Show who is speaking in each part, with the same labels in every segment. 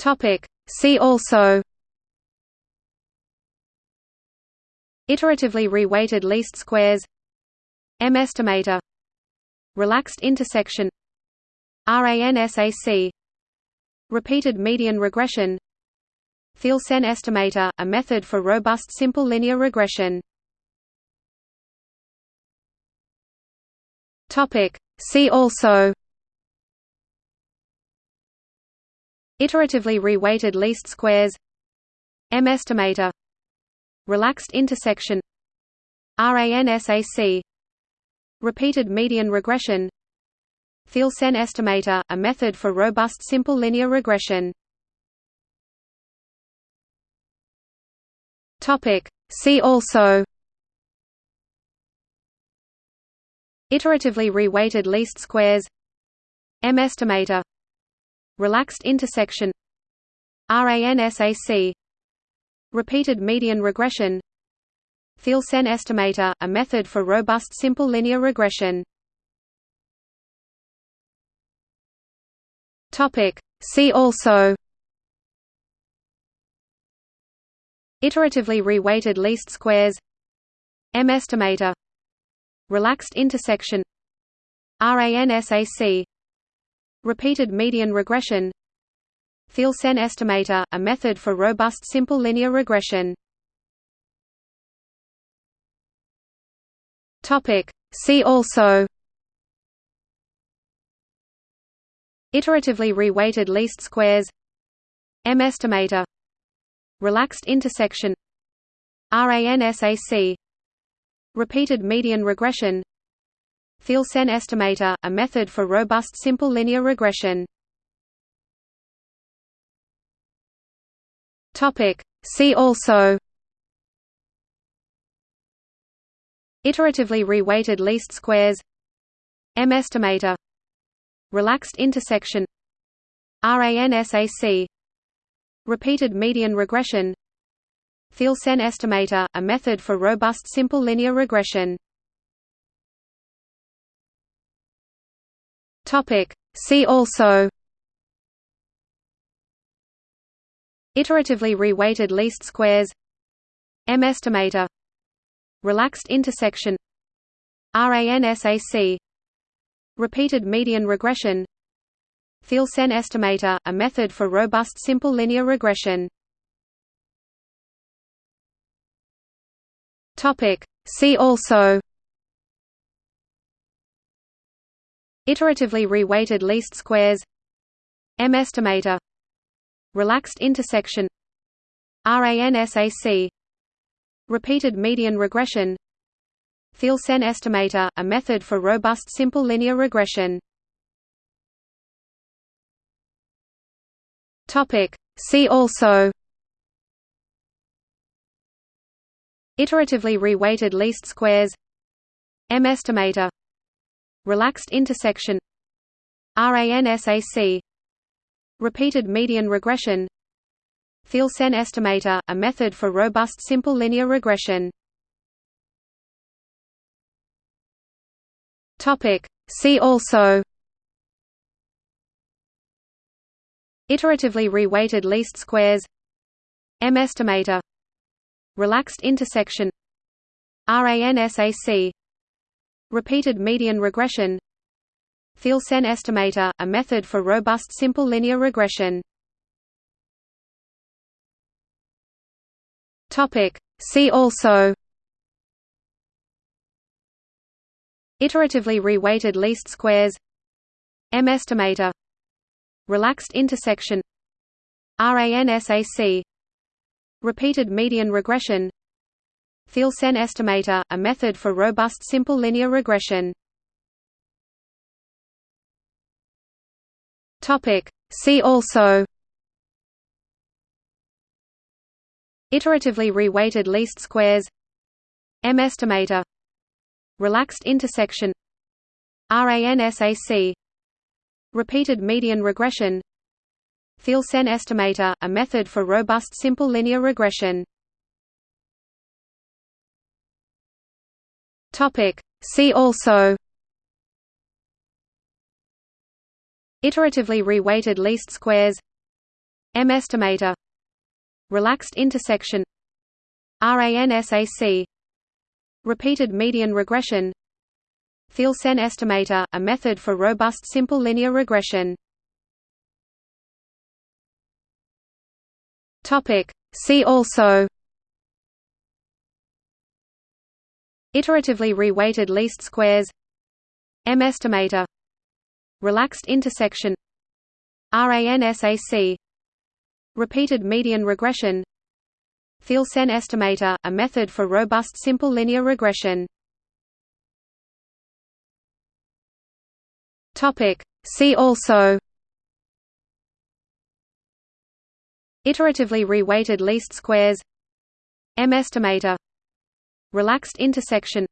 Speaker 1: Topic. See also. Iteratively reweighted least squares. M estimator. Relaxed intersection. RANSAC Repeated median regression. Theil-Sen estimator, a method for robust simple linear regression. Topic. See also Iteratively reweighted least squares M estimator Relaxed intersection RANSAC Repeated median regression Theil-Sen estimator, a method for robust simple linear regression. See also. Iteratively reweighted least squares M estimator Relaxed intersection RANSAC Repeated median regression. Theil-Sen estimator, a method for robust simple linear regression. See also. Iteratively reweighted least squares. M estimator. Relaxed intersection. RANSAC Repeated median regression. Theil-Sen estimator, a method for robust simple linear regression. See also. Iteratively reweighted least squares. M estimator. Relaxed intersection. RANSAC Repeated median regression Theil-Sen estimator, a method for robust simple linear regression. See also. Iteratively reweighted least squares. M estimator. Relaxed intersection. RANSAC Repeated median regression. Theil-Sen estimator, a method for robust simple linear regression See also Iteratively reweighted least squares M estimator Relaxed intersection RANSAC Repeated median regression Theil-Sen estimator, a method for robust simple linear regression See also Iteratively reweighted least squares. M estimator. Relaxed intersection. RANSAC Repeated median regression. Theil-Sen estimator, a method for robust simple linear regression. See also. Iteratively reweighted least squares. M estimator Relaxed intersection RANSAC Repeated median regression. Theil-Sen estimator, a method for robust simple linear regression. See also. Iteratively reweighted least squares. M estimator. Relaxed intersection. RANSAC Repeated median regression. Theil-Sen estimator, a method for robust simple linear regression. See also. Iteratively reweighted least squares. M estimator. Relaxed intersection. RANSAC Repeated median regression Theil-Sen estimator, a method for robust simple linear regression. See also. Iteratively reweighted least squares. M estimator. Relaxed intersection. RANSAC Repeated median regression. Theil-Sen estimator, a method for robust simple linear regression See also. Iteratively reweighted least squares. M estimator. Relaxed intersection. RANSAC Repeated median regression. Theil-Sen estimator, a method for robust simple linear regression. Topic. See also Iteratively reweighted least squares M estimator Relaxed intersection RANSAC Repeated median regression Theil-Sen estimator, a method for robust simple linear regression. Topic. See also Iteratively reweighted least squares M estimator Relaxed intersection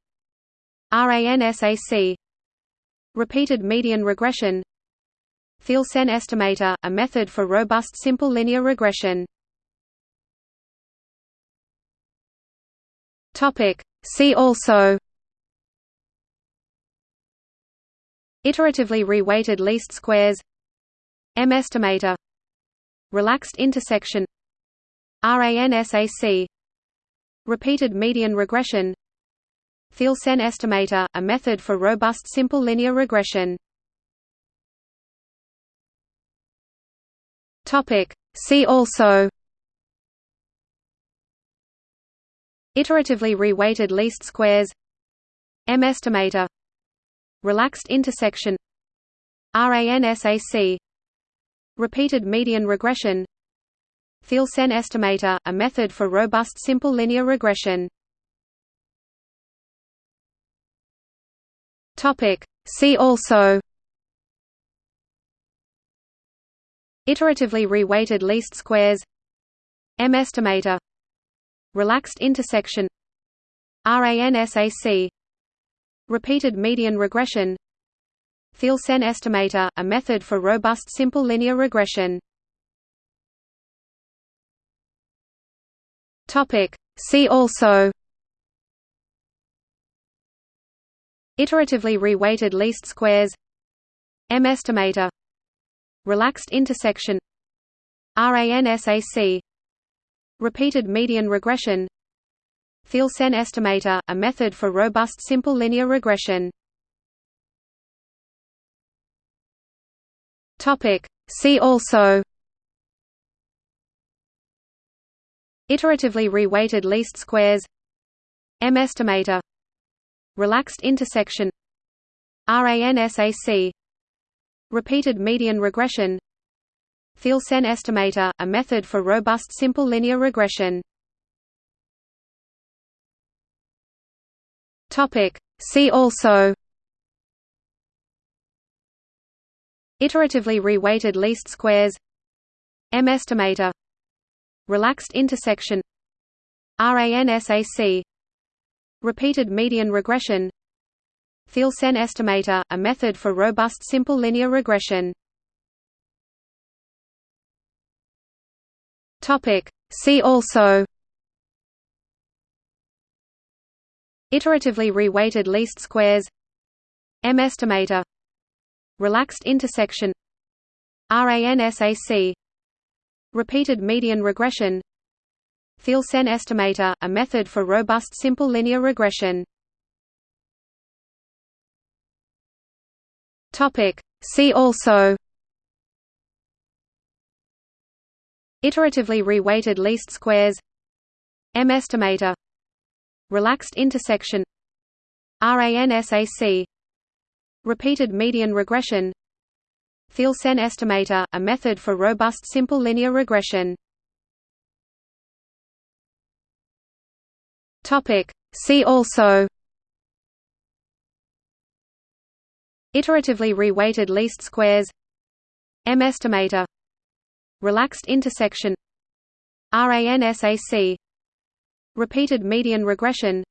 Speaker 1: RANSAC Repeated median regression Theil-Sen estimator, a method for robust simple linear regression Topic. See also Iteratively reweighted least squares M estimator Relaxed intersection RANSAC Repeated median regression. Theil-Sen estimator, a method for robust simple linear regression. See also. Iteratively reweighted least squares. M estimator. Relaxed intersection. RANSAC Repeated median regression Theil-Sen estimator, a method for robust simple linear regression. See also. Iteratively reweighted least squares. M estimator. Relaxed intersection. RANSAC Repeated median regression. Theil-Sen estimator, a method for robust simple linear regression Topic. See also. Iteratively reweighted least squares. M estimator. Relaxed intersection. RANSAC Repeated median regression. Theil-Sen estimator, a method for robust simple linear regression. See also Iteratively reweighted least squares M estimator Relaxed intersection RANSAC Repeated median regression Theil-Sen estimator, a method for robust simple linear regression. Topic. See also Iteratively reweighted least squares M estimator Relaxed intersection RANSAC Repeated median regression. Theil-Sen estimator, a method for robust simple linear regression. Topic. See also. Iteratively reweighted least squares. M estimator. Relaxed intersection. RANSAC Repeated median regression. Theil-Sen estimator, a method for robust simple linear regression. See also. Iteratively reweighted least squares. M estimator. Relaxed intersection. RANSAC Repeated median regression Theil-Sen estimator, a method for robust simple linear regression. See also. Iteratively reweighted least squares. M estimator. Relaxed intersection. RANSAC Repeated median regression.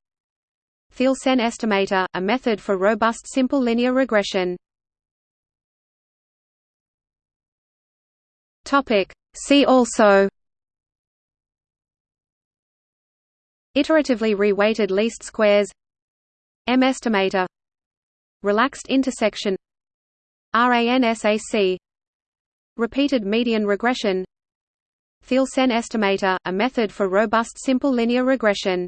Speaker 1: Theil-Sen estimator, a method for robust simple linear regression Topic. See also. Iteratively reweighted least squares. M estimator. Relaxed intersection. RANSAC Repeated median regression. Theil-Sen estimator, a method for robust simple linear regression